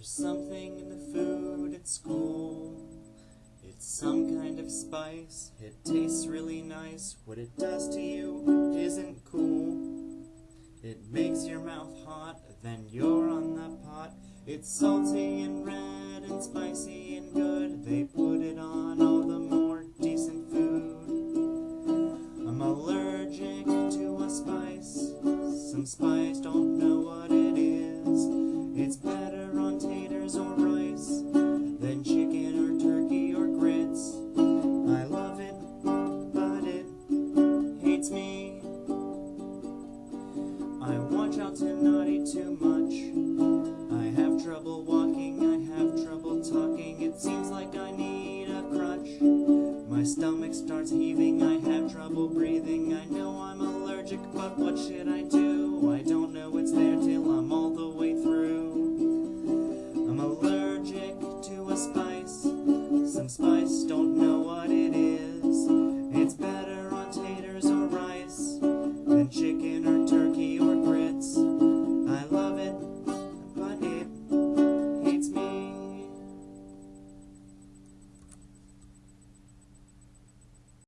There's something in the food at school. It's some kind of spice. It tastes really nice. What it does to you isn't cool. It makes your mouth hot, then you're on the pot. It's salty and red and spicy and good. They put it on all the more decent food. I'm allergic to a spice. Some spice, too much. I have trouble walking, I have trouble talking. It seems like I need a crutch. My stomach starts heaving, I have trouble breathing. I know I'm allergic, but what should I do?